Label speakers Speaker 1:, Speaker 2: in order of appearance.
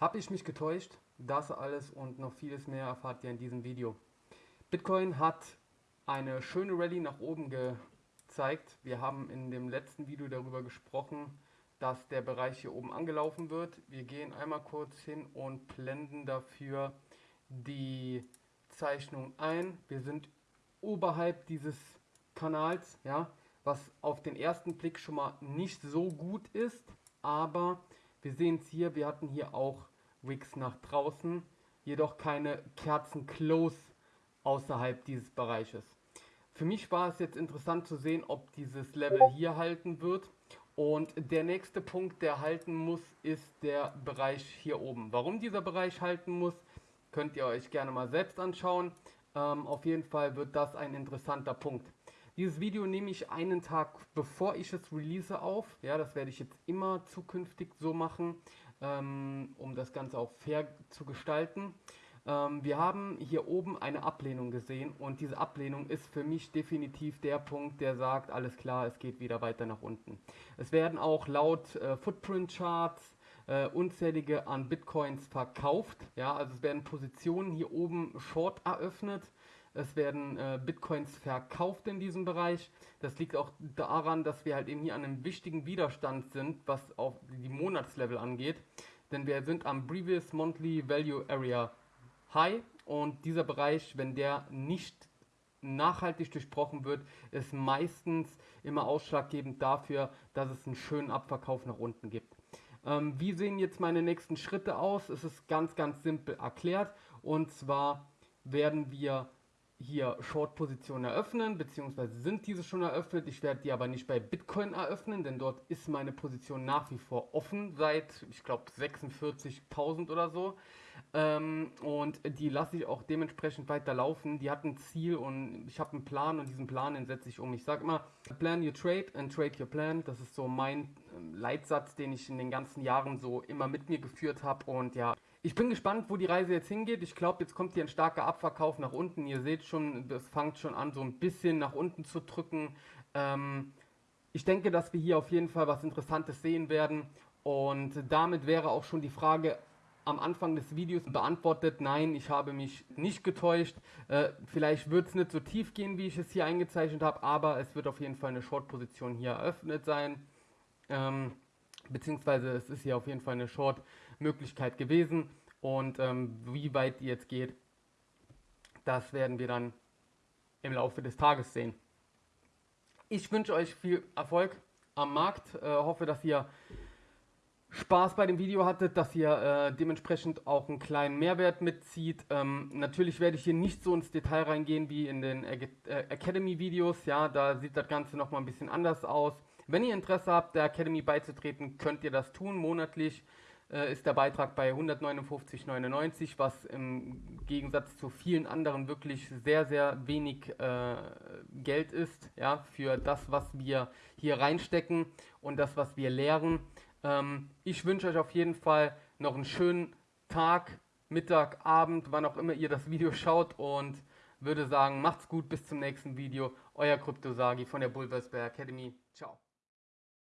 Speaker 1: Habe ich mich getäuscht? Das alles und noch vieles mehr erfahrt ihr in diesem Video. Bitcoin hat eine schöne Rallye nach oben gezeigt. Wir haben in dem letzten Video darüber gesprochen, dass der Bereich hier oben angelaufen wird. Wir gehen einmal kurz hin und blenden dafür die Zeichnung ein. Wir sind oberhalb dieses Kanals, ja, was auf den ersten Blick schon mal nicht so gut ist, aber wir sehen es hier, wir hatten hier auch Wicks nach draußen, jedoch keine Kerzen close außerhalb dieses Bereiches. Für mich war es jetzt interessant zu sehen, ob dieses Level hier halten wird. Und der nächste Punkt, der halten muss, ist der Bereich hier oben. Warum dieser Bereich halten muss, könnt ihr euch gerne mal selbst anschauen. Ähm, auf jeden Fall wird das ein interessanter Punkt. Dieses Video nehme ich einen Tag bevor ich es release auf. Ja, das werde ich jetzt immer zukünftig so machen, ähm, um das Ganze auch fair zu gestalten. Ähm, wir haben hier oben eine Ablehnung gesehen und diese Ablehnung ist für mich definitiv der Punkt, der sagt, alles klar, es geht wieder weiter nach unten. Es werden auch laut äh, Footprint Charts äh, unzählige an Bitcoins verkauft. Ja, also es werden Positionen hier oben short eröffnet es werden äh, Bitcoins verkauft in diesem Bereich. Das liegt auch daran, dass wir halt eben hier an einem wichtigen Widerstand sind, was auf die Monatslevel angeht. Denn wir sind am Previous Monthly Value Area High und dieser Bereich, wenn der nicht nachhaltig durchbrochen wird, ist meistens immer ausschlaggebend dafür, dass es einen schönen Abverkauf nach unten gibt. Ähm, wie sehen jetzt meine nächsten Schritte aus? Es ist ganz, ganz simpel erklärt. Und zwar werden wir hier Short-Positionen eröffnen, beziehungsweise sind diese schon eröffnet. Ich werde die aber nicht bei Bitcoin eröffnen, denn dort ist meine Position nach wie vor offen seit, ich glaube, 46.000 oder so. Ähm, und die lasse ich auch dementsprechend weiter laufen. Die hat ein Ziel und ich habe einen Plan und diesen Plan den setze ich um. Ich sage immer, plan your trade and trade your plan. Das ist so mein ähm, Leitsatz, den ich in den ganzen Jahren so immer mit mir geführt habe und ja, ich bin gespannt, wo die Reise jetzt hingeht. Ich glaube, jetzt kommt hier ein starker Abverkauf nach unten. Ihr seht schon, es fängt schon an, so ein bisschen nach unten zu drücken. Ähm, ich denke, dass wir hier auf jeden Fall was Interessantes sehen werden. Und damit wäre auch schon die Frage am Anfang des Videos beantwortet. Nein, ich habe mich nicht getäuscht. Äh, vielleicht wird es nicht so tief gehen, wie ich es hier eingezeichnet habe, aber es wird auf jeden Fall eine Short-Position hier eröffnet sein. Ähm, beziehungsweise es ist hier auf jeden Fall eine Short-Möglichkeit gewesen. Und ähm, wie weit die jetzt geht, das werden wir dann im Laufe des Tages sehen. Ich wünsche euch viel Erfolg am Markt. Äh, hoffe, dass ihr Spaß bei dem Video hattet, dass ihr äh, dementsprechend auch einen kleinen Mehrwert mitzieht. Ähm, natürlich werde ich hier nicht so ins Detail reingehen wie in den äh, Academy-Videos. Ja, da sieht das Ganze nochmal ein bisschen anders aus. Wenn ihr Interesse habt, der Academy beizutreten, könnt ihr das tun. Monatlich äh, ist der Beitrag bei 159,99, was im Gegensatz zu vielen anderen wirklich sehr, sehr wenig äh, Geld ist, ja, für das, was wir hier reinstecken und das, was wir lehren. Ähm, ich wünsche euch auf jeden Fall noch einen schönen Tag, Mittag, Abend, wann auch immer ihr das Video schaut und würde sagen, macht's gut, bis zum nächsten Video. Euer Kryptosagi von der Bulversberg Academy. Ciao.